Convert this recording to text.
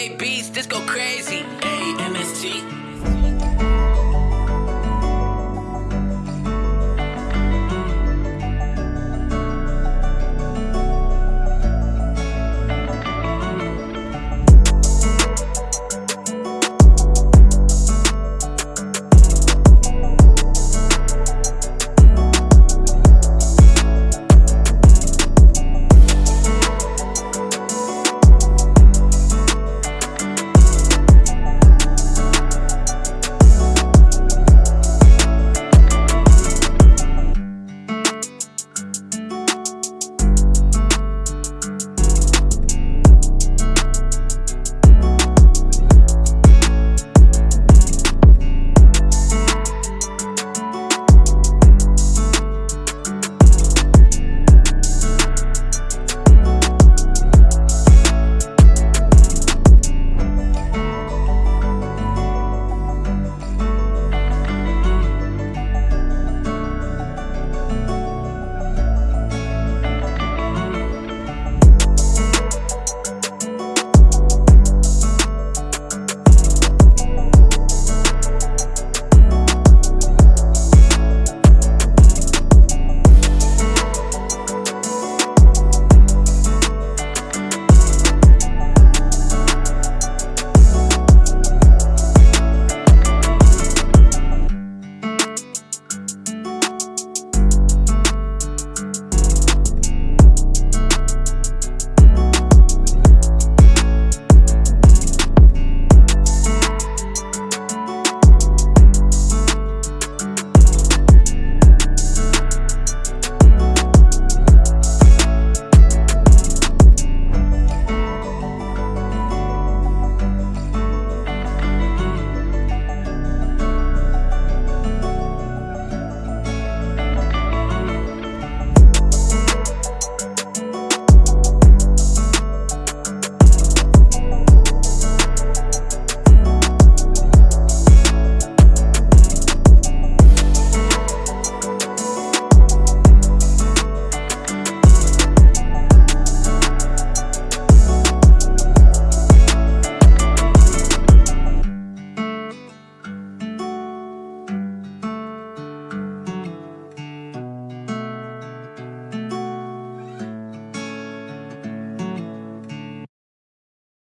play beats, this go crazy. A-M-S-T.